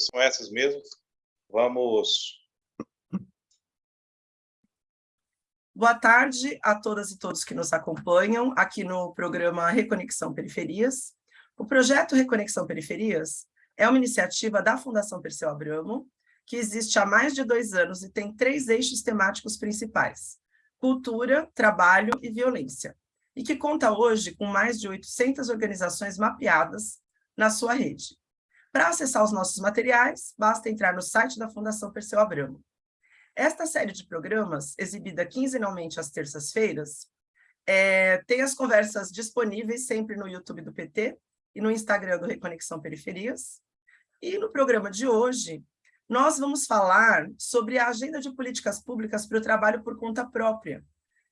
são essas mesmas. Vamos... Boa tarde a todas e todos que nos acompanham aqui no programa Reconexão Periferias. O projeto Reconexão Periferias é uma iniciativa da Fundação Perseu Abramo, que existe há mais de dois anos e tem três eixos temáticos principais, cultura, trabalho e violência, e que conta hoje com mais de 800 organizações mapeadas na sua rede. Para acessar os nossos materiais, basta entrar no site da Fundação Perseu Abramo. Esta série de programas, exibida quinzenalmente às terças-feiras, é, tem as conversas disponíveis sempre no YouTube do PT e no Instagram do Reconexão Periferias. E no programa de hoje, nós vamos falar sobre a Agenda de Políticas Públicas para o Trabalho por Conta Própria,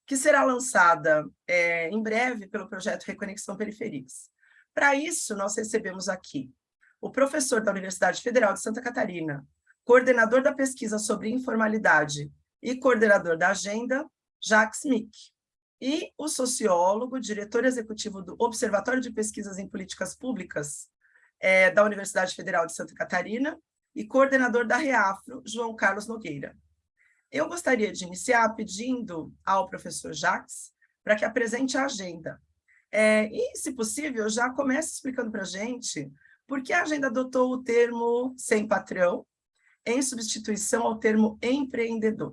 que será lançada é, em breve pelo projeto Reconexão Periferias. Para isso, nós recebemos aqui o professor da Universidade Federal de Santa Catarina, coordenador da pesquisa sobre informalidade e coordenador da agenda, Jacques Mick, e o sociólogo, diretor executivo do Observatório de Pesquisas em Políticas Públicas é, da Universidade Federal de Santa Catarina e coordenador da REAFRO, João Carlos Nogueira. Eu gostaria de iniciar pedindo ao professor Jacques para que apresente a agenda. É, e, se possível, já comece explicando para a gente por que a agenda adotou o termo sem patrão em substituição ao termo empreendedor.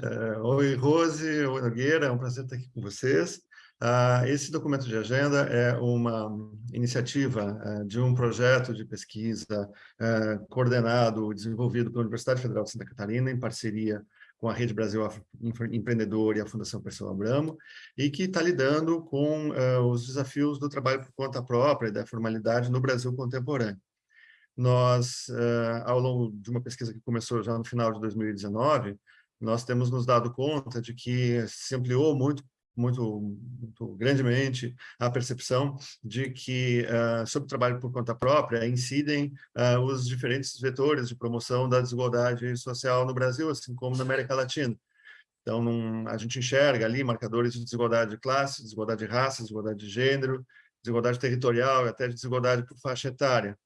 É, oi, Rose, oi, Nogueira, é um prazer estar aqui com vocês. Uh, esse documento de agenda é uma iniciativa uh, de um projeto de pesquisa uh, coordenado, desenvolvido pela Universidade Federal de Santa Catarina, em parceria com a Rede Brasil Empreendedor e a Fundação Perseu Abramo, e que está lidando com os desafios do trabalho por conta própria e da formalidade no Brasil contemporâneo. Nós, ao longo de uma pesquisa que começou já no final de 2019, nós temos nos dado conta de que se ampliou muito muito, muito grandemente a percepção de que, uh, sobre o trabalho por conta própria, incidem uh, os diferentes vetores de promoção da desigualdade social no Brasil, assim como na América Latina. Então, num, a gente enxerga ali marcadores de desigualdade de classe, desigualdade de raça, desigualdade de gênero, desigualdade territorial e até de desigualdade por faixa etária.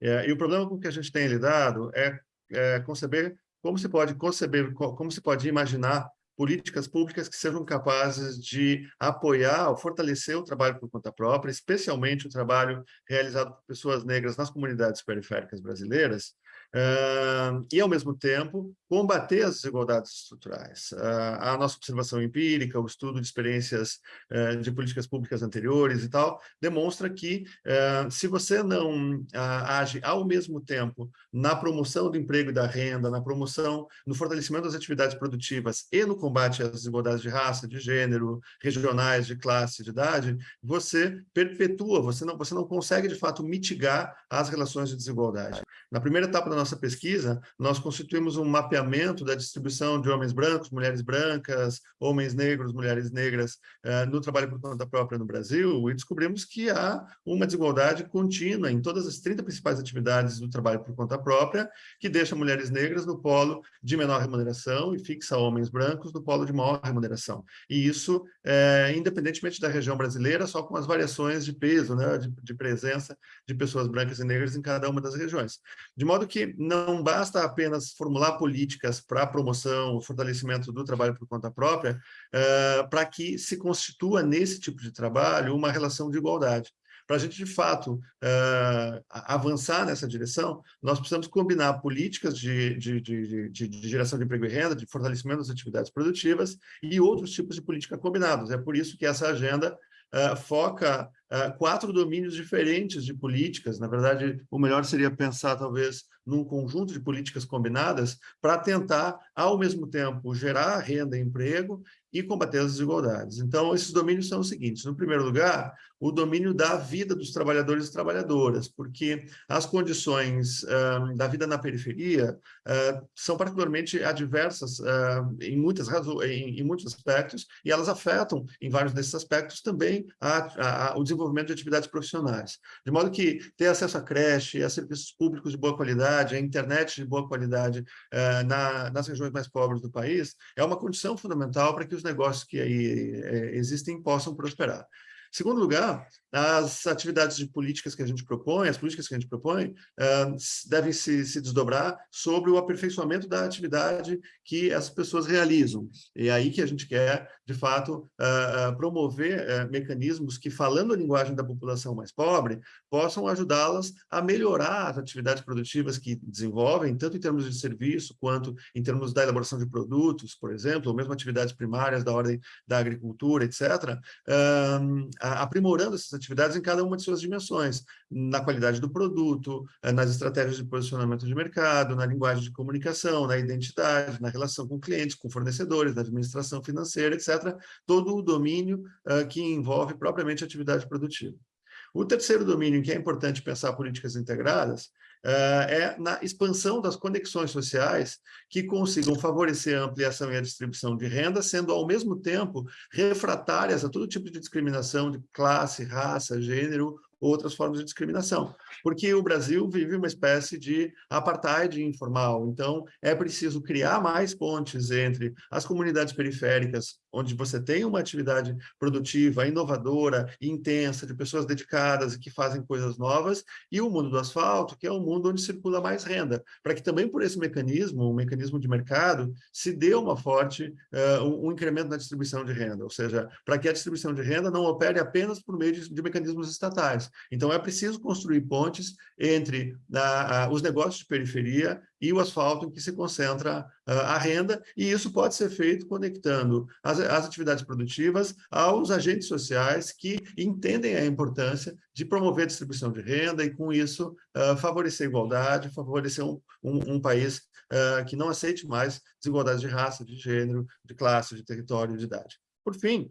É, e o problema com que a gente tem lidado é, é conceber como se pode conceber, como se pode imaginar políticas públicas que sejam capazes de apoiar ou fortalecer o trabalho por conta própria, especialmente o trabalho realizado por pessoas negras nas comunidades periféricas brasileiras, uh, e, ao mesmo tempo, combater as desigualdades estruturais. Uh, a nossa observação empírica, o estudo de experiências uh, de políticas públicas anteriores e tal, demonstra que, se você não age ao mesmo tempo na promoção do emprego e da renda, na promoção, no fortalecimento das atividades produtivas e no combate às desigualdades de raça, de gênero, regionais, de classe, de idade, você perpetua, você não, você não consegue, de fato, mitigar as relações de desigualdade. Na primeira etapa da nossa pesquisa, nós constituímos um mapeamento da distribuição de homens brancos, mulheres brancas, homens negros, mulheres negras uh, no trabalho por conta própria no Brasil e descobrimos que há uma desigualdade contínua em todas as 30 principais atividades do trabalho por conta própria, que deixa mulheres negras no polo de menor remuneração e fixa homens brancos no polo de maior remuneração. E isso, é, independentemente da região brasileira, só com as variações de peso, né, de, de presença de pessoas brancas e negras em cada uma das regiões. De modo que não basta apenas formular políticas para a promoção, fortalecimento do trabalho por conta própria, uh, para que se constitua nesse tipo de trabalho uma relação de igualdade. Para a gente, de fato, uh, avançar nessa direção, nós precisamos combinar políticas de, de, de, de, de geração de emprego e renda, de fortalecimento das atividades produtivas e outros tipos de política combinados. É por isso que essa agenda uh, foca uh, quatro domínios diferentes de políticas. Na verdade, o melhor seria pensar, talvez, num conjunto de políticas combinadas para tentar, ao mesmo tempo, gerar renda e emprego e combater as desigualdades. Então, esses domínios são os seguintes. No primeiro lugar, o domínio da vida dos trabalhadores e trabalhadoras, porque as condições uh, da vida na periferia uh, são particularmente adversas uh, em, muitas em, em, muitos aspectos, e elas afetam, em vários desses aspectos, também a, a, o desenvolvimento de atividades profissionais. De modo que ter acesso à creche, a serviços públicos de boa qualidade, a internet de boa qualidade na, nas regiões mais pobres do país, é uma condição fundamental para que os negócios que aí existem possam prosperar. Segundo lugar, as atividades de políticas que a gente propõe, as políticas que a gente propõe, uh, devem se, se, desdobrar sobre o aperfeiçoamento da atividade que as pessoas realizam. E é aí que a gente quer, de fato, uh, promover uh, mecanismos que, falando a linguagem da população mais pobre, possam ajudá-las a melhorar as atividades produtivas que desenvolvem, tanto em termos de serviço, quanto em termos da elaboração de produtos, por exemplo, ou mesmo atividades primárias da ordem da agricultura, etc., aprimorando essas atividades em cada uma de suas dimensões, na qualidade do produto, eh, nas estratégias de posicionamento de mercado, na linguagem de comunicação, na identidade, na relação com clientes, com fornecedores, na administração financeira, etc., todo o domínio uh, que envolve propriamente a atividade produtiva. O terceiro domínio em que é importante pensar políticas integradas uh, é na expansão das conexões sociais que consigam favorecer a ampliação e a distribuição de renda, sendo ao mesmo tempo refratárias a todo tipo de discriminação de classe, raça, gênero outras formas de discriminação, porque o Brasil vive uma espécie de apartheid informal, então é preciso criar mais pontes entre as comunidades periféricas, onde você tem uma atividade produtiva, inovadora, intensa, de pessoas dedicadas e que fazem coisas novas, e o mundo do asfalto, que é um mundo onde circula mais renda, para que também por esse mecanismo, um mecanismo de mercado, se dê uma forte, uh, um, incremento na distribuição de renda, ou seja, para que a distribuição de renda não opere apenas por meio de, de mecanismos estatais, então, é preciso construir pontes entre a, a, os negócios de periferia e o asfalto em que se concentra a, a renda, e isso pode ser feito conectando as, as, atividades produtivas aos agentes sociais que entendem a importância de promover a distribuição de renda e, com isso, uh, favorecer a igualdade, favorecer um, um, um país uh, que não aceite mais desigualdades de raça, de gênero, de classe, de território, de idade. Por fim,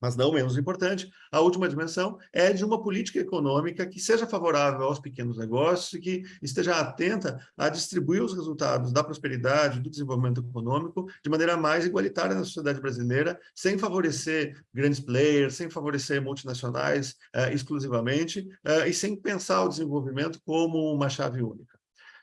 mas não menos importante, a última dimensão é de uma política econômica que seja favorável aos pequenos negócios e que esteja atenta a distribuir os resultados da prosperidade, do desenvolvimento econômico de maneira mais igualitária na sociedade brasileira, sem favorecer grandes players, sem favorecer multinacionais uh, exclusivamente uh, e sem pensar o desenvolvimento como uma chave única.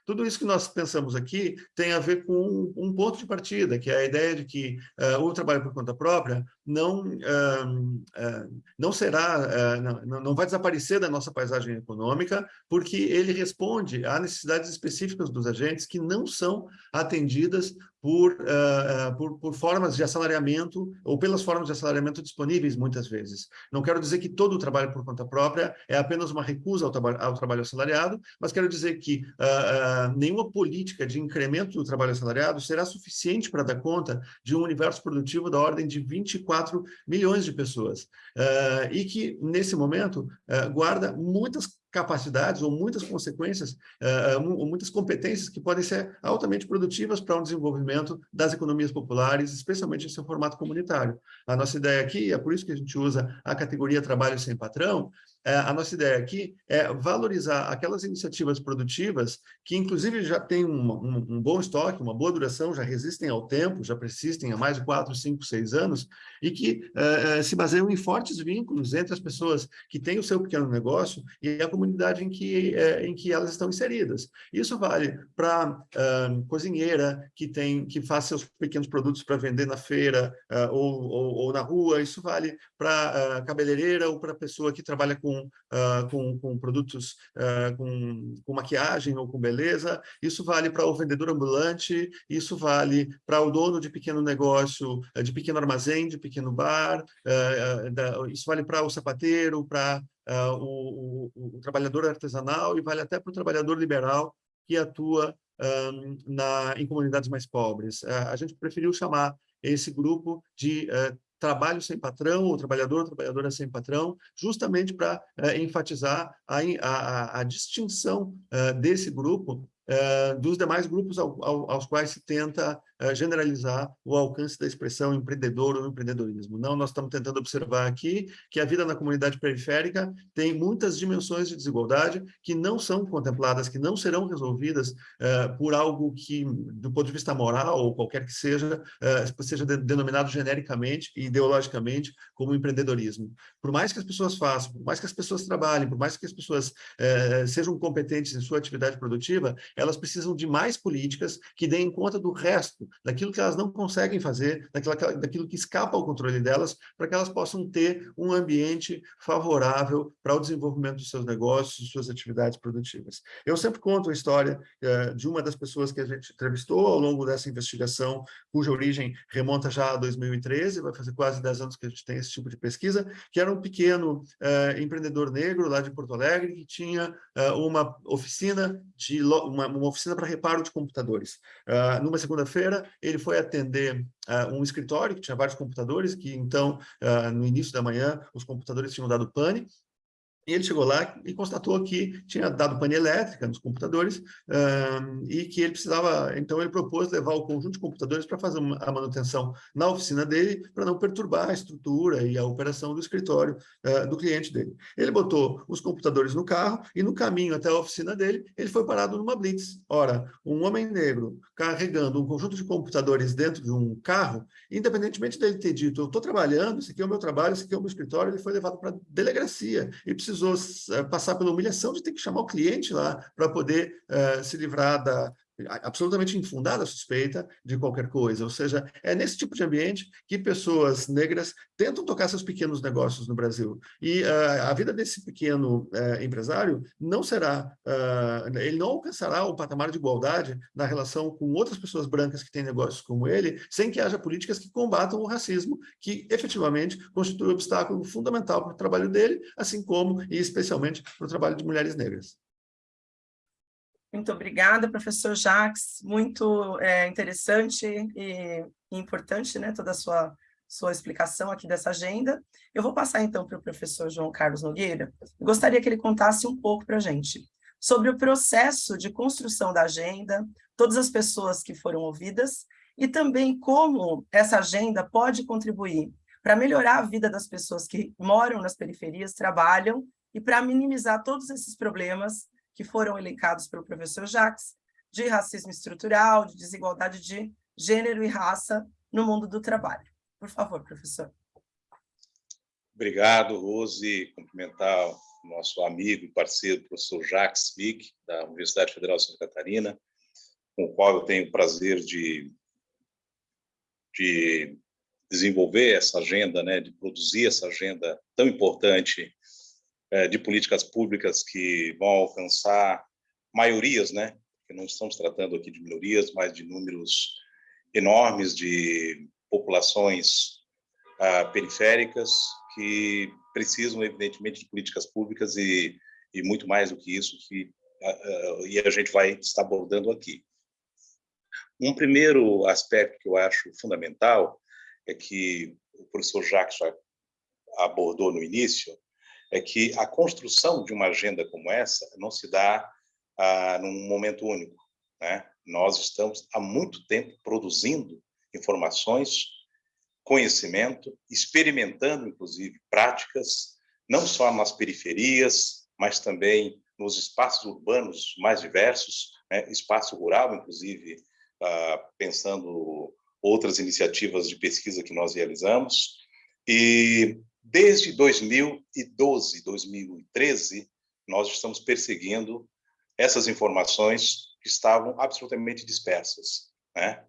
Tudo isso que nós pensamos aqui tem a ver com um, ponto de partida, que é a ideia de que uh, o trabalho por conta própria não, uh, uh, não será, não, não vai desaparecer da nossa paisagem econômica, porque ele responde a necessidades específicas dos agentes que não são atendidas por, uh, por, por, formas de assalariamento ou pelas formas de assalariamento disponíveis muitas vezes. Não quero dizer que todo o trabalho por conta própria é apenas uma recusa ao, ao trabalho assalariado, mas quero dizer que uh, uh, nenhuma política de incremento do trabalho assalariado será suficiente para dar conta de um universo produtivo da ordem de 24 milhões de pessoas. e que, nesse momento, guarda muitas capacidades ou muitas consequências, uh, muitas competências que podem ser altamente produtivas para um desenvolvimento das economias populares, especialmente em seu formato comunitário. A nossa ideia aqui, é por isso que a gente usa a categoria trabalho sem patrão, a nossa ideia aqui é valorizar aquelas iniciativas produtivas que, inclusive, já têm um, um, um, bom estoque, uma boa duração, já resistem ao tempo, já persistem há mais de quatro, cinco, seis anos, e que é, é, se baseiam em fortes vínculos entre as pessoas que têm o seu pequeno negócio e a comunidade em que, é, em que elas estão inseridas. Isso vale para cozinheira que, tem, que faz seus pequenos produtos para vender na feira ou, ou, ou, na rua, isso vale para uh, cabeleireira ou para pessoa que trabalha com uh, com, com, produtos uh, com, com, maquiagem ou com beleza, isso vale para o vendedor ambulante, isso vale para o dono de pequeno negócio, uh, de pequeno armazém, de pequeno bar, da, isso vale para o sapateiro, para o, o, o, trabalhador artesanal e vale até para o trabalhador liberal que atua um, na, em comunidades mais pobres. a gente preferiu chamar esse grupo de uh, trabalho sem patrão, ou trabalhador ou trabalhadora sem patrão, justamente para é, enfatizar a, a, a distinção é, desse grupo é, dos demais grupos ao, ao, aos quais se tenta uh, generalizar o alcance da expressão empreendedor ou empreendedorismo. Não, nós estamos tentando observar aqui que a vida na comunidade periférica tem muitas dimensões de desigualdade que não são contempladas, que não serão resolvidas uh, por algo que, do ponto de vista moral ou qualquer que seja, uh, seja de, denominado genericamente e ideologicamente como empreendedorismo. Por mais que as pessoas façam, por mais que as pessoas trabalhem, por mais que as pessoas sejam competentes em sua atividade produtiva, elas precisam de mais políticas que deem conta do resto, daquilo que elas não conseguem fazer, daquilo, daquilo que escapa ao controle delas, para que elas possam ter um ambiente favorável para o desenvolvimento dos seus negócios, suas atividades produtivas. Eu sempre conto a história eh, de uma das pessoas que a gente entrevistou ao longo dessa investigação, cuja origem remonta já a 2013, vai fazer quase 10 anos que a gente tem esse tipo de pesquisa, que era um pequeno eh, empreendedor negro lá de Porto Alegre, que tinha eh, uma oficina de uma, uma oficina para reparo de computadores. Uh, numa segunda-feira, ele foi atender uh, um escritório que tinha vários computadores, que então, uh, no início da manhã, os computadores tinham dado pane, ele chegou lá e constatou que tinha dado pane elétrica nos computadores um, e que ele precisava, então ele propôs levar o conjunto de computadores para fazer a manutenção na oficina dele, para não perturbar a estrutura e a operação do escritório uh, do cliente dele. Ele botou os computadores no carro e no caminho até a oficina dele, ele foi parado numa blitz. Ora, um homem negro carregando um conjunto de computadores dentro de um carro, independentemente dele ter dito, eu estou trabalhando, esse aqui é o meu trabalho, esse aqui é o meu escritório, ele foi levado para a delegacia e precisou precisou eh, passar pela humilhação de ter que chamar o cliente lá para poder uh, se livrar da, absolutamente infundada suspeita de qualquer coisa. Ou seja, é nesse tipo de ambiente que pessoas negras tentam tocar seus pequenos negócios no Brasil. E uh, a vida desse pequeno uh, empresário não será, uh, ele não alcançará o patamar de igualdade na relação com outras pessoas brancas que têm negócios como ele, sem que haja políticas que combatam o racismo, que efetivamente constitui um obstáculo fundamental para o trabalho dele, assim como e especialmente para o trabalho de mulheres negras. Muito obrigada, professor Jacques. Muito é, interessante e importante né, toda a sua, sua explicação aqui dessa agenda. Eu vou passar, então, para o professor João Carlos Nogueira. gostaria que ele contasse um pouco para a gente sobre o processo de construção da agenda, todas as pessoas que foram ouvidas, e também como essa agenda pode contribuir para melhorar a vida das pessoas que moram nas periferias, trabalham, e para minimizar todos esses problemas que foram elencados pelo professor Jacques, de racismo estrutural, de desigualdade de gênero e raça no mundo do trabalho. Por favor, professor. Obrigado, Rose. Cumprimentar o nosso amigo e parceiro, professor Jacques Vick, da Universidade Federal de Santa Catarina, com o qual eu tenho o prazer de, de desenvolver essa agenda, né, de produzir essa agenda tão importante de políticas públicas que vão alcançar maiorias, né? Não estamos tratando aqui de minorias, mas de números enormes de populações ah, periféricas que precisam, evidentemente, de políticas públicas e, e muito mais do que isso que ah, ah, e a gente vai estar abordando aqui. Um primeiro aspecto que eu acho fundamental é que o professor Jacques já abordou no início, é que a construção de uma agenda como essa não se dá ah, num momento único. Né? Nós estamos há muito tempo produzindo informações, conhecimento, experimentando, inclusive, práticas, não só nas periferias, mas também nos espaços urbanos mais diversos, né? espaço rural, inclusive, ah, pensando outras iniciativas de pesquisa que nós realizamos. E Desde 2012, 2013, nós estamos perseguindo essas informações que estavam absolutamente dispersas. Né?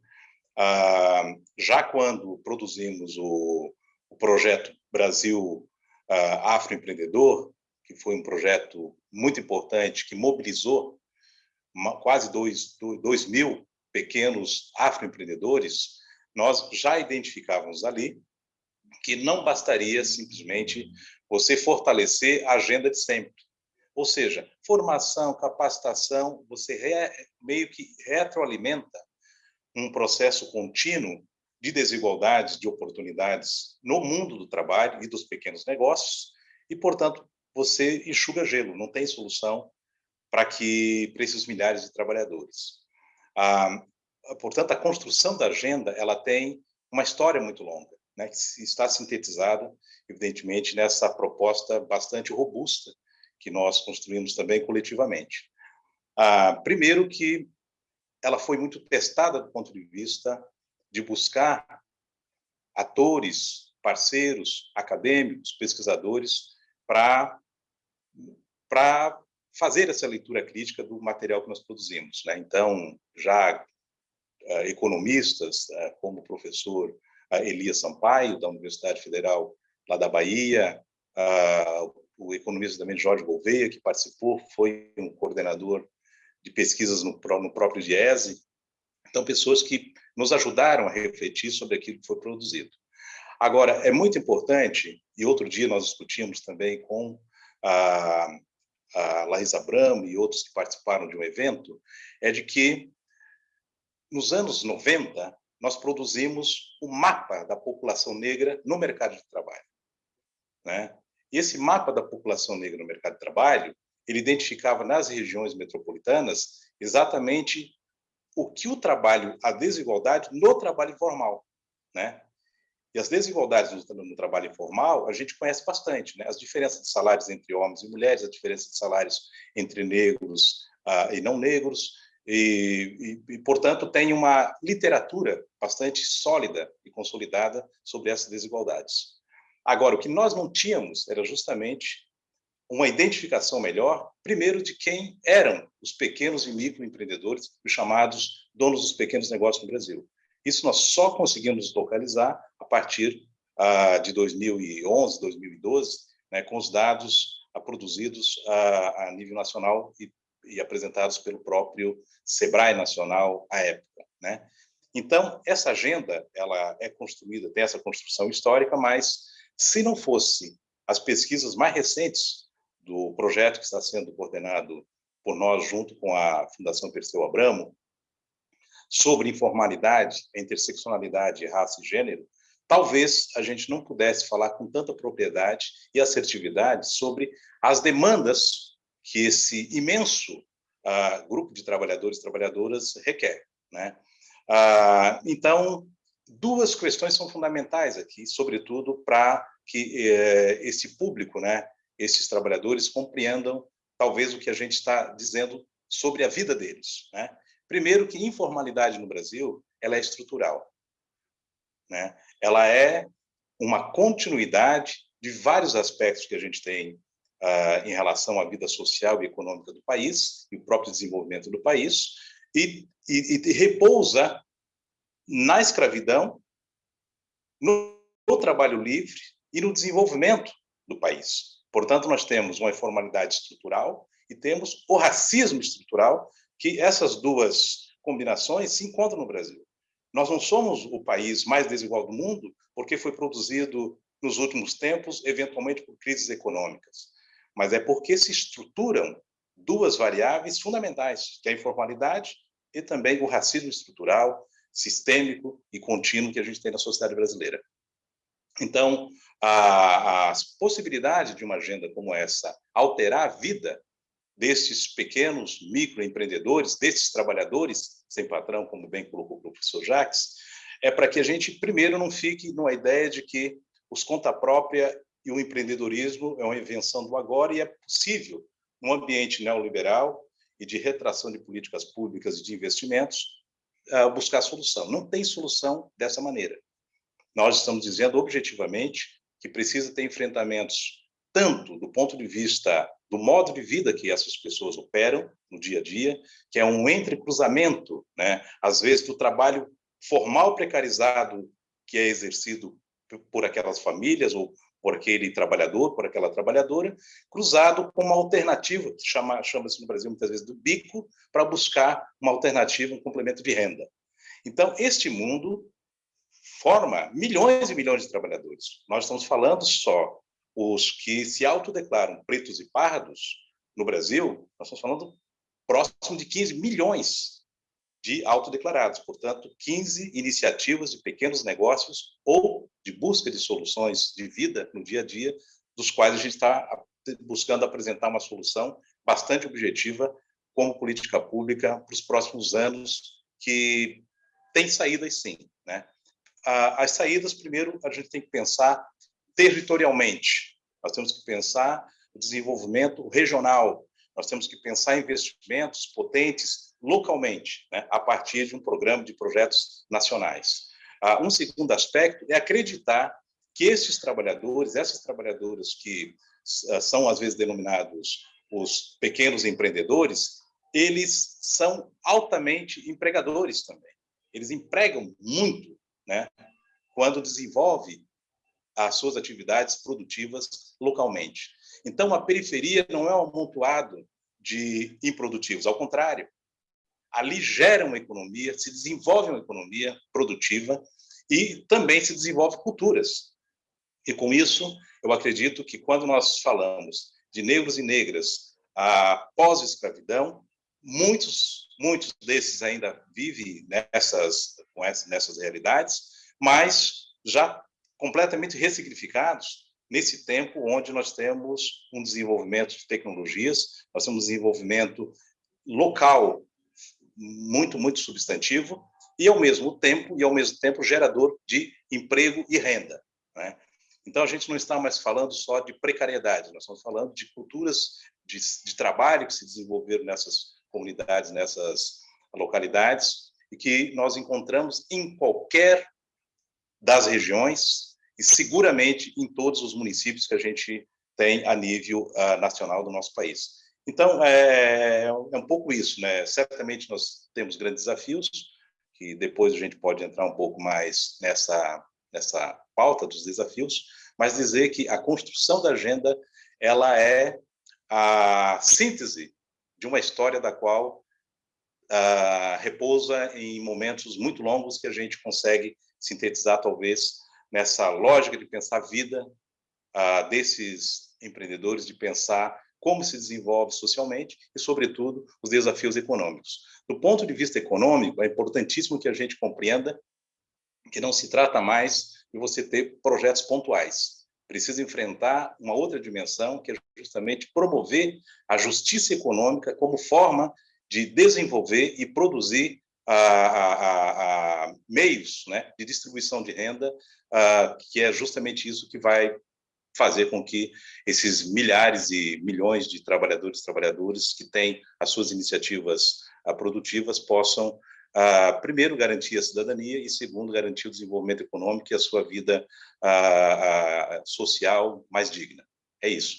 Ah, já quando produzimos o, o projeto Brasil ah, Afroempreendedor, que foi um projeto muito importante, que mobilizou uma, quase 2 mil pequenos afroempreendedores, nós já identificávamos ali que não bastaria simplesmente você fortalecer a agenda de sempre. Ou seja, formação, capacitação, você re, meio que retroalimenta um processo contínuo de desigualdades, de oportunidades no mundo do trabalho e dos pequenos negócios, e, portanto, você enxuga gelo, não tem solução para que para esses milhares de trabalhadores. Ah, portanto, a construção da agenda ela tem uma história muito longa né, que está sintetizada, evidentemente, nessa proposta bastante robusta que nós construímos também coletivamente. Ah, primeiro que ela foi muito testada do ponto de vista de buscar atores, parceiros, acadêmicos, pesquisadores, para fazer essa leitura crítica do material que nós produzimos. Né? Então, já uh, economistas, uh, como o professor uh, Elias Sampaio, da Universidade Federal lá da Bahia, o economista também Jorge Gouveia, que participou, foi um coordenador de pesquisas no, próprio DIESE. Então, pessoas que nos ajudaram a refletir sobre aquilo que foi produzido. Agora, é muito importante, e outro dia nós discutimos também com a, a Larissa Abramo e outros que participaram de um evento, é de que nos anos 90 nós produzimos o mapa da população negra no mercado de trabalho. Né? E esse mapa da população negra no mercado de trabalho, ele identificava nas regiões metropolitanas exatamente o que o trabalho, a desigualdade no trabalho informal, né? E as desigualdades no, trabalho informal, a gente conhece bastante, né? As diferenças de salários entre homens e mulheres, a diferença de salários entre negros uh, e não negros, e, e, e, portanto, tem uma literatura bastante sólida e consolidada sobre essas desigualdades. Agora, o que nós não tínhamos era justamente uma identificação melhor, primeiro, de quem eram os pequenos e microempreendedores, os chamados donos dos pequenos negócios no Brasil. Isso nós só conseguimos localizar a partir ah, de 2011, 2012, né, com os dados ah, produzidos ah, a nível nacional e, e, apresentados pelo próprio Sebrae Nacional à época. Né? Então, essa agenda ela é construída, tem essa construção histórica, mas se não fosse as pesquisas mais recentes do projeto que está sendo coordenado por nós junto com a Fundação Perseu Abramo, sobre informalidade, interseccionalidade, raça e gênero, talvez a gente não pudesse falar com tanta propriedade e assertividade sobre as demandas que esse imenso uh, grupo de trabalhadores e trabalhadoras requer. Né? Uh, então, duas questões são fundamentais aqui, sobretudo para que uh, esse público, né, esses trabalhadores, compreendam talvez o que a gente está dizendo sobre a vida deles. Né? Primeiro que informalidade no Brasil ela é estrutural. Né? Ela é uma continuidade de vários aspectos que a gente tem em relação à vida social e econômica do país e o próprio desenvolvimento do país e, e, e repousa na escravidão, no, no trabalho livre e no desenvolvimento do país. Portanto, nós temos uma informalidade estrutural e temos o racismo estrutural que essas duas combinações se encontram no Brasil. Nós não somos o país mais desigual do mundo porque foi produzido nos últimos tempos, eventualmente por crises econômicas, mas é porque se estruturam duas variáveis fundamentais, que é a informalidade e também o racismo estrutural, sistêmico e contínuo que a gente tem na sociedade brasileira. Então, a, a possibilidade de uma agenda como essa alterar a vida desses pequenos microempreendedores, desses trabalhadores sem patrão, como bem colocou o professor Jacques, é para que a gente, primeiro, não fique numa ideia de que os conta própria e o empreendedorismo é uma invenção do agora e é possível, num ambiente neoliberal e de retração de políticas públicas e de investimentos, ah, buscar solução. Não tem solução dessa maneira. Nós estamos dizendo objetivamente que precisa ter enfrentamentos tanto do ponto de vista do modo de vida que essas pessoas operam no dia a dia, que é um entrecruzamento, né? às vezes, do trabalho formal precarizado que é exercido por aquelas famílias ou por aquele trabalhador, por aquela trabalhadora, cruzado com uma alternativa, que chama, chama-se no Brasil muitas vezes do bico, para buscar uma alternativa, um complemento de renda. Então, este mundo forma milhões e milhões de trabalhadores. Nós estamos falando só os que se autodeclaram pretos e pardos no Brasil, nós estamos falando próximo de 15 milhões de autodeclarados, portanto, 15 iniciativas de pequenos negócios ou de busca de soluções de vida no dia a dia, dos quais a gente está buscando apresentar uma solução bastante objetiva como política pública para os próximos anos, que tem saídas sim. Né? As saídas, primeiro, a gente tem que pensar territorialmente. Nós temos que pensar o desenvolvimento regional, nós temos que pensar investimentos potentes localmente, né, a partir de um programa de projetos nacionais. Ah, um segundo aspecto é acreditar que esses trabalhadores, essas trabalhadoras que ah, são às vezes denominados os pequenos empreendedores, eles são altamente empregadores também. Eles empregam muito, né? Quando desenvolve as suas atividades produtivas localmente. Então, a periferia não é um amontoado de improdutivos, ao contrário. Ali gera uma economia, se desenvolve uma economia produtiva e também se desenvolve culturas. E com isso, eu acredito que quando nós falamos de negros e negras após a escravidão, muitos, muitos desses ainda vivem nessas, nessas realidades, mas já completamente ressignificados nesse tempo onde nós temos um desenvolvimento de tecnologias, nós temos um desenvolvimento local muito, muito substantivo e, ao mesmo tempo, e ao mesmo tempo gerador de emprego e renda. Né? Então, a gente não está mais falando só de precariedade, nós estamos falando de culturas de, de trabalho que se desenvolveram nessas comunidades, nessas localidades, e que nós encontramos em qualquer das regiões e seguramente em todos os municípios que a gente tem a nível uh, nacional do nosso país. Então, é, é, um pouco isso, né? Certamente nós temos grandes desafios, que depois a gente pode entrar um pouco mais nessa, nessa pauta dos desafios, mas dizer que a construção da agenda ela é a síntese de uma história da qual uh, repousa em momentos muito longos que a gente consegue sintetizar, talvez, nessa lógica de pensar a vida uh, desses empreendedores, de pensar como se desenvolve socialmente e, sobretudo, os desafios econômicos. Do ponto de vista econômico, é importantíssimo que a gente compreenda que não se trata mais de você ter projetos pontuais. Precisa enfrentar uma outra dimensão, que é justamente promover a justiça econômica como forma de desenvolver e produzir a, a, a, meios né, de distribuição de renda, que é justamente isso que vai fazer com que esses milhares e milhões de trabalhadores e trabalhadoras que têm as suas iniciativas produtivas possam Uh, primeiro, garantir a cidadania e, segundo, garantir o desenvolvimento econômico e a sua vida uh, social mais digna. É isso.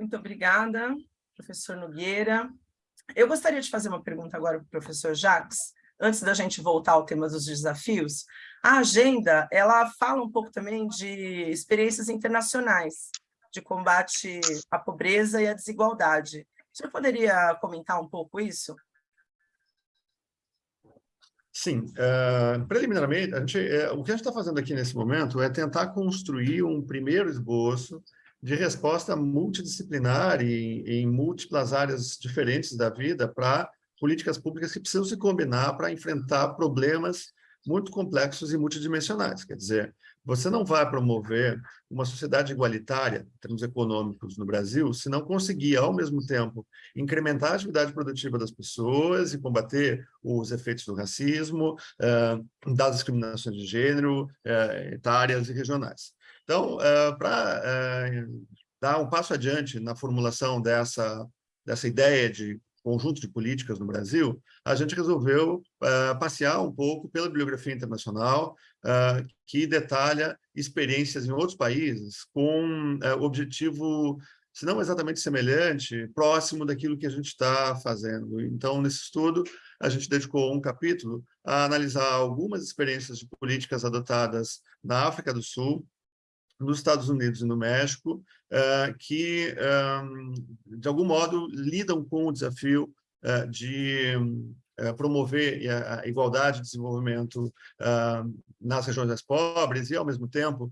Muito obrigada, professor Nogueira. Eu gostaria de fazer uma pergunta agora para o professor Jacques, antes da gente voltar ao tema dos desafios. A agenda, ela fala um pouco também de experiências internacionais, de combate à pobreza e à desigualdade. Senhor poderia comentar um pouco isso? Sim, uh, preliminarmente, a gente, uh, o que a gente está fazendo aqui nesse momento é tentar construir um primeiro esboço de resposta multidisciplinar e em múltiplas áreas diferentes da vida para políticas públicas que precisam se combinar para enfrentar problemas muito complexos e multidimensionais. Quer dizer, você não vai promover uma sociedade igualitária, em termos econômicos, no Brasil, se não conseguir, ao mesmo tempo, incrementar a atividade produtiva das pessoas e combater os efeitos do racismo, das discriminações de gênero, etárias e regionais. Então, para dar um passo adiante na formulação dessa, dessa ideia de conjunto de políticas no Brasil, a gente resolveu uh, passear um pouco pela bibliografia internacional, uh, que detalha experiências em outros países com uh, objetivo, se não exatamente semelhante, próximo daquilo que a gente está fazendo. Então, nesse estudo, a gente dedicou um capítulo a analisar algumas experiências de políticas adotadas na África do Sul, nos Estados Unidos e no México, uh, que, um, de algum modo, lidam com o desafio uh, de promover a, igualdade de desenvolvimento nas regiões mais pobres e, ao mesmo tempo,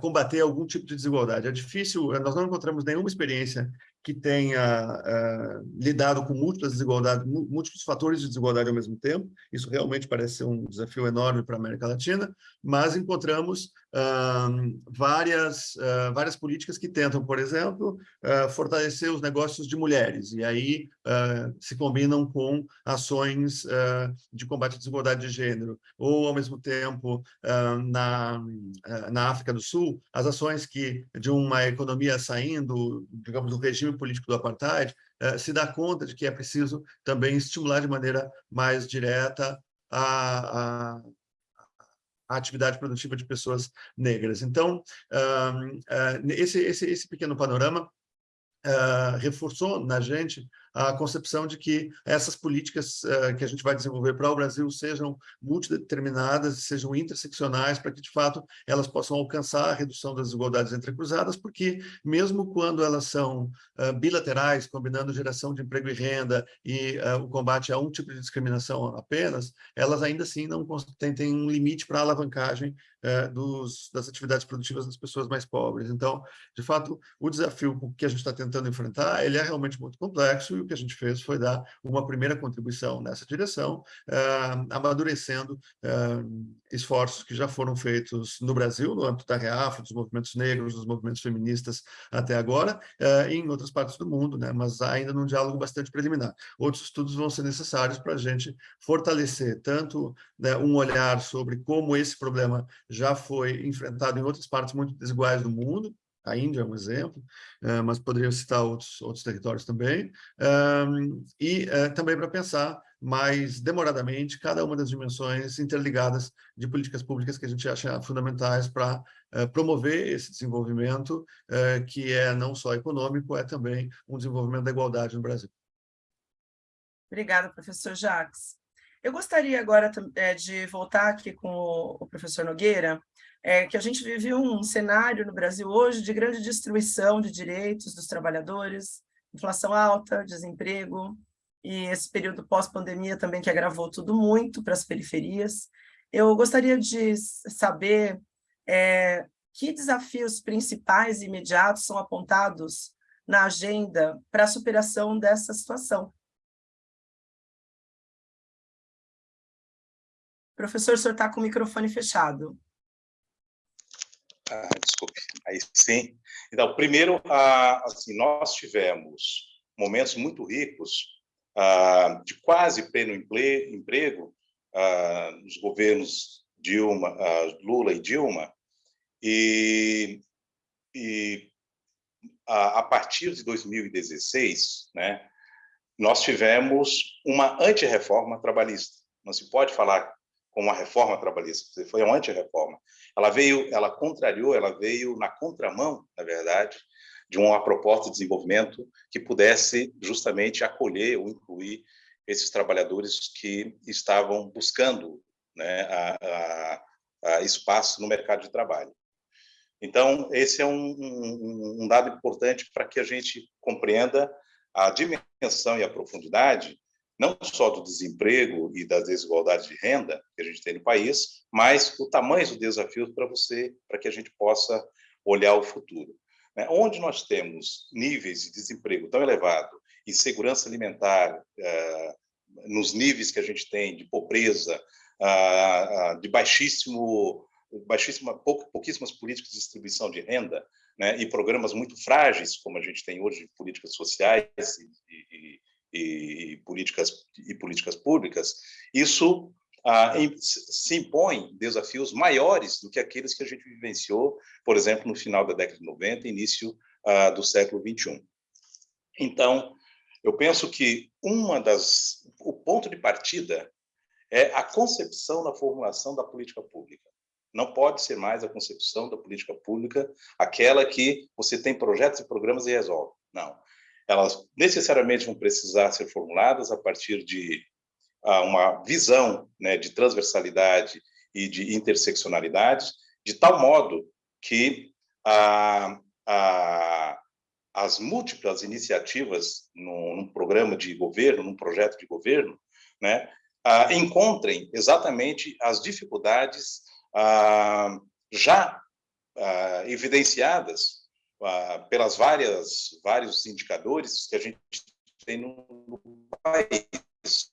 combater algum tipo de desigualdade. É difícil, nós não encontramos nenhuma experiência que tenha uh, lidado com múltiplas desigualdades, múltiplos fatores de desigualdade ao mesmo tempo. Isso realmente parece ser um desafio enorme para a América Latina, mas encontramos uh, várias, uh, várias políticas que tentam, por exemplo, fortalecer os negócios de mulheres, e aí se combinam com ações de combate à desigualdade de gênero, ou, ao mesmo tempo, na, na África do Sul, as ações que, de uma economia saindo, digamos, do regime político do apartheid, eh, se dá conta de que é preciso também estimular de maneira mais direta a, a atividade produtiva de pessoas negras. Então, esse, esse, esse pequeno panorama uh, reforçou na gente a concepção de que essas políticas uh, que a gente vai desenvolver para o Brasil sejam multideterminadas, sejam interseccionais, para que, de fato, elas possam alcançar a redução das desigualdades entrecruzadas, porque, mesmo quando elas são uh, bilaterais, combinando geração de emprego e renda e uh, o combate a um tipo de discriminação apenas, elas ainda assim não têm, têm um limite para a alavancagem dos, das atividades produtivas das pessoas mais pobres. Então, de fato, o desafio que a gente está tentando enfrentar, ele é realmente muito complexo o que a gente fez foi dar uma primeira contribuição nessa direção, uh, amadurecendo uh, esforços que já foram feitos no Brasil, no âmbito da REAF, dos movimentos negros, dos movimentos feministas até agora, uh, e em outras partes do mundo, né? mas ainda num diálogo bastante preliminar. Outros estudos vão ser necessários para a gente fortalecer tanto né, um olhar sobre como esse problema já foi enfrentado em outras partes muito desiguais do mundo, a Índia é um exemplo, eh, mas poderia citar outros, outros territórios também, e eh, também para pensar mais demoradamente cada uma das dimensões interligadas de políticas públicas que a gente acha fundamentais para eh, promover esse desenvolvimento, que é não só econômico, é também um desenvolvimento da igualdade no Brasil. Obrigada, professor Jacques. Eu gostaria agora de voltar aqui com o professor Nogueira, é, que a gente vive um cenário no Brasil hoje de grande destruição de direitos dos trabalhadores, inflação alta, desemprego, e esse período pós-pandemia também que agravou tudo muito para as periferias. Eu gostaria de saber é, que desafios principais e imediatos são apontados na agenda para a superação dessa situação. Professor, o senhor está com o microfone fechado. Ah, desculpe, aí sim. Então, primeiro, ah, assim, nós tivemos momentos muito ricos ah, de quase pleno emprego ah, nos governos Dilma, ah, Lula e Dilma, e, e a, a partir de 2016, né, nós tivemos uma antirreforma trabalhista. Não se pode falar com uma reforma trabalhista, foi uma anti-reforma. Ela veio, ela contrariou, ela veio na contramão, na verdade, de uma proposta de desenvolvimento que pudesse justamente acolher ou incluir esses trabalhadores que estavam buscando né, a, a, a espaço no mercado de trabalho. Então, esse é um, um, um dado importante para que a gente compreenda a dimensão e a profundidade não só do desemprego e das desigualdades de renda que a gente tem no país, mas o tamanho dos desafios para você, para que a gente possa olhar o futuro. Né? Onde nós temos níveis de desemprego tão elevado, insegurança alimentar, eh, nos níveis que a gente tem de pobreza, ah, ah, de baixíssimo, baixíssima, pouquíssimas políticas de distribuição de renda, né? e programas muito frágeis, como a gente tem hoje, políticas sociais e, e e, políticas, e políticas públicas, isso ah, em, se impõe desafios maiores do que aqueles que a gente vivenciou, por exemplo, no final da década de 90 início ah, do século 21. Então, eu penso que uma das o ponto de partida é a concepção da formulação da política pública. Não pode ser mais a concepção da política pública aquela que você tem projetos e programas e resolve. Não elas necessariamente vão precisar ser formuladas a partir de uh, uma visão né, de transversalidade e de interseccionalidade, de tal modo que as múltiplas iniciativas num, programa de governo, num projeto de governo, né, encontrem exatamente as dificuldades já evidenciadas pelas várias vários indicadores que a gente tem no, país,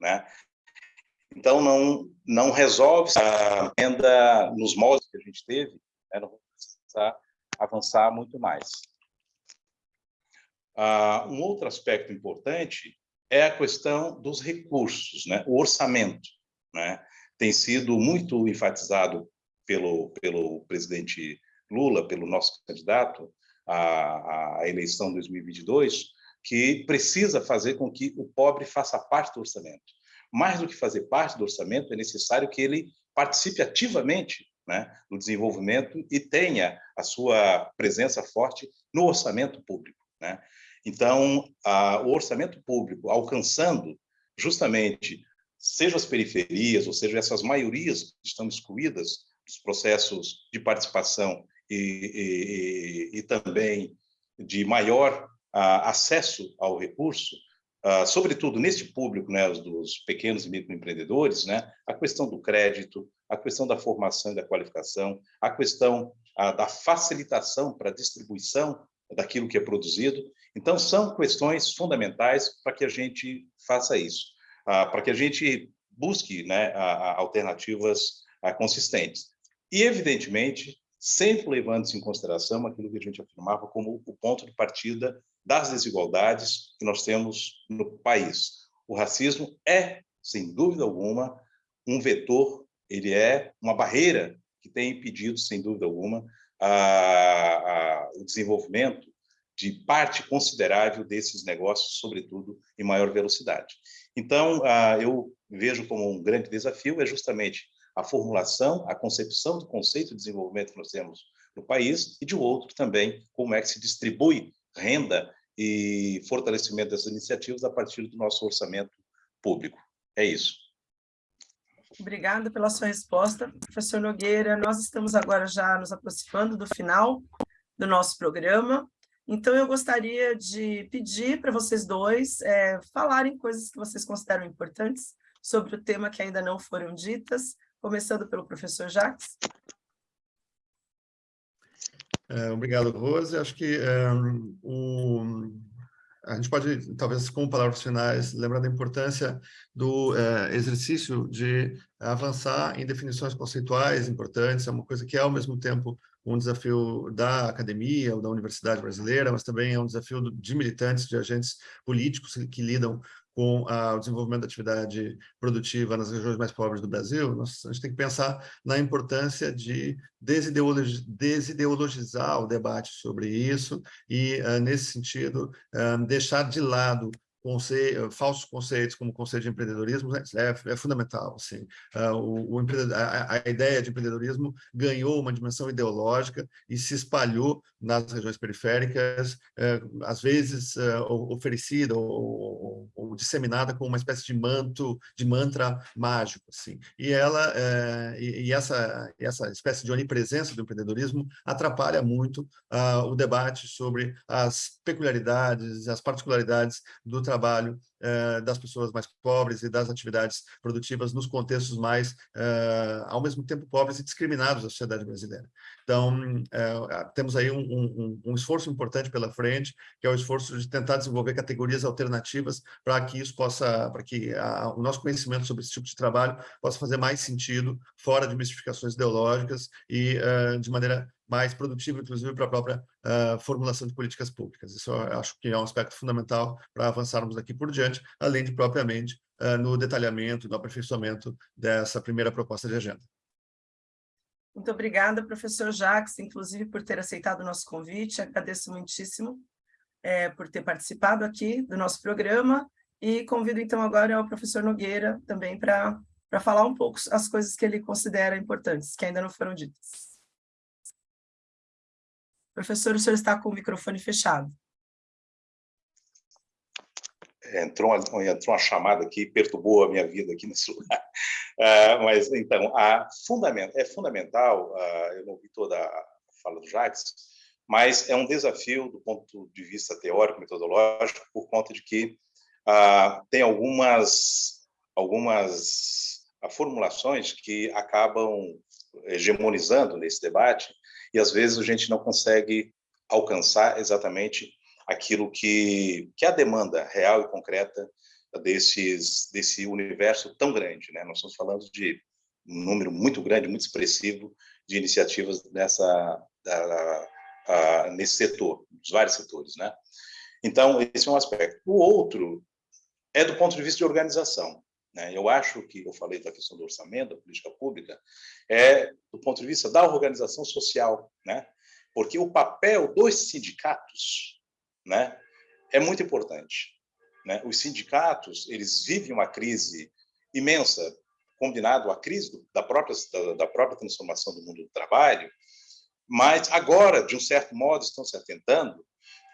né? Então não não resolve a renda nos moldes que a gente teve, né? não precisa avançar muito mais. Uh, um outro aspecto importante é a questão dos recursos, né? O orçamento, né? Tem sido muito enfatizado pelo pelo presidente Lula, pelo nosso candidato à, à eleição 2022, que precisa fazer com que o pobre faça parte do orçamento. Mais do que fazer parte do orçamento, é necessário que ele participe ativamente né, no desenvolvimento e tenha a sua presença forte no orçamento público. Né? Então, a, o orçamento público alcançando justamente, seja as periferias, ou seja, essas maiorias que estão excluídas dos processos de participação e, e, e também de maior a, acesso ao recurso, Uh, sobretudo neste público, né, dos pequenos e microempreendedores, né, a questão do crédito, a questão da formação e da qualificação, a questão uh, da facilitação para a distribuição daquilo que é produzido. Então, são questões fundamentais para que a gente faça isso, uh, para que a gente busque né, alternativas consistentes. E, evidentemente, sempre levando-se em consideração aquilo que a gente afirmava como o ponto de partida das desigualdades que nós temos no país. O racismo é, sem dúvida alguma, um vetor, ele é uma barreira que tem impedido, sem dúvida alguma, a, a, o desenvolvimento de parte considerável desses negócios, sobretudo em maior velocidade. Então, eu vejo como um grande desafio é justamente a formulação, a concepção do conceito de desenvolvimento que nós temos no país e de outro também como é que se distribui renda e fortalecimento dessas iniciativas a partir do nosso orçamento público. É isso. Obrigada pela sua resposta, professor Nogueira. Nós estamos agora já nos aproximando do final do nosso programa, então eu gostaria de pedir para vocês dois é, falarem coisas que vocês consideram importantes sobre o tema que ainda não foram ditas, começando pelo professor Jacques. É, obrigado, Rose. Acho que é, o, a gente pode, talvez, com palavras finais, lembrar da importância do é, exercício de avançar em definições conceituais importantes, é uma coisa que é, ao mesmo tempo, um desafio da academia ou da universidade brasileira, mas também é um desafio de militantes, de agentes políticos que lidam com o desenvolvimento da atividade produtiva nas regiões mais pobres do Brasil, nós, a gente tem que pensar na importância de desideologizar o debate sobre isso e, uh, nesse sentido, uh, deixar de lado conce falsos conceitos como o conceito de empreendedorismo né, é, é fundamental. Assim. Uh, o, o a, a, ideia de empreendedorismo ganhou uma dimensão ideológica e se espalhou nas regiões periféricas, uh, às vezes uh, oferecida ou, ou, ou, disseminada como uma espécie de manto, de mantra mágico. Assim. E, ela, eh, e, e essa, essa espécie de onipresença do empreendedorismo atrapalha muito o debate sobre as peculiaridades, as particularidades do trabalho trabalho eh, das pessoas mais pobres e das atividades produtivas nos contextos mais, eh, ao mesmo tempo, pobres e discriminados da sociedade brasileira. Então, eh, temos aí um, um, um, esforço importante pela frente, que é o esforço de tentar desenvolver categorias alternativas para que isso possa, para que a, o nosso conhecimento sobre esse tipo de trabalho possa fazer mais sentido fora de mistificações ideológicas e de maneira mais produtivo, inclusive, para a própria uh, formulação de políticas públicas. Isso eu acho que é um aspecto fundamental para avançarmos daqui por diante, além de, propriamente, uh, no detalhamento, no aperfeiçoamento dessa primeira proposta de agenda. Muito obrigada, professor Jacques, inclusive, por ter aceitado o nosso convite. Agradeço muitíssimo é, por ter participado aqui do nosso programa e convido, então, agora o professor Nogueira também para falar um pouco as coisas que ele considera importantes, que ainda não foram ditas. Professor, o senhor está com o microfone fechado. É, entrou uma, entrou uma chamada aqui, perturbou a minha vida aqui nesse lugar. Uh, mas, então, a fundament, é fundamental, uh, eu não ouvi toda a fala do Jacques, mas é um desafio do ponto de vista teórico, metodológico, por conta de que uh, tem algumas, algumas formulações que acabam hegemonizando nesse debate e às vezes a gente não consegue alcançar exatamente aquilo que, que é a demanda real e concreta desses, desse universo tão grande. Né? Nós estamos falando de um número muito grande, muito expressivo de iniciativas nessa, da, a, nesse setor, dos vários setores. Né? Então, esse é um aspecto. O outro é do ponto de vista de organização. Né? Eu acho que, eu falei da questão do orçamento, da política pública, é do ponto de vista da organização social, né? porque o papel dos sindicatos né, é muito importante. Né? Os sindicatos eles vivem uma crise imensa, combinado à crise da própria, da, da própria transformação do mundo do trabalho, mas agora, de um certo modo, estão se atentando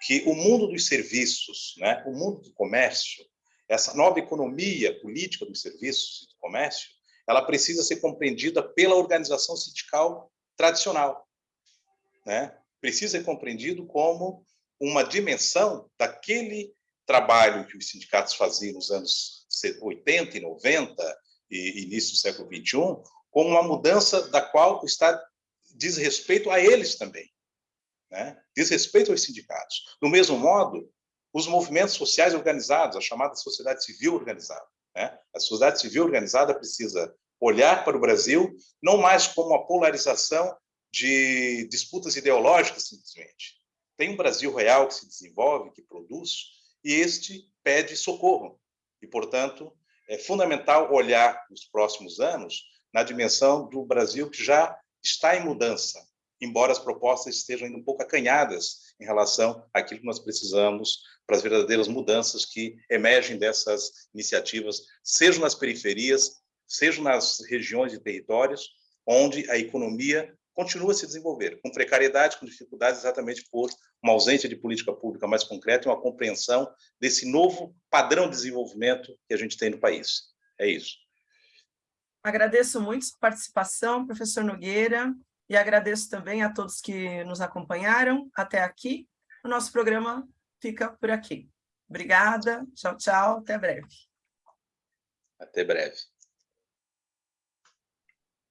que o mundo dos serviços, né, o mundo do comércio, essa nova economia política dos serviços e do comércio, ela precisa ser compreendida pela organização sindical tradicional. Né? Precisa ser compreendido como uma dimensão daquele trabalho que os sindicatos faziam nos anos 80 e 90 e início do século 21, como uma mudança da qual está diz respeito a eles também, né? diz respeito aos sindicatos. Do mesmo modo, os movimentos sociais organizados, a chamada sociedade civil organizada. Né? A sociedade civil organizada precisa olhar para o Brasil não mais como uma polarização de disputas ideológicas, simplesmente. Tem um Brasil real que se desenvolve, que produz, e este pede socorro. E, portanto, é fundamental olhar nos próximos anos na dimensão do Brasil que já está em mudança, embora as propostas estejam ainda um pouco acanhadas em relação àquilo que nós precisamos para as verdadeiras mudanças que emergem dessas iniciativas, sejam nas periferias, sejam nas regiões e territórios, onde a economia continua a se desenvolver, com precariedade, com dificuldades, exatamente por uma ausência de política pública mais concreta e uma compreensão desse novo padrão de desenvolvimento que a gente tem no país. É isso. Agradeço muito a participação, professor Nogueira, e agradeço também a todos que nos acompanharam até aqui. O nosso programa fica por aqui. Obrigada, tchau, tchau, até breve. Até breve.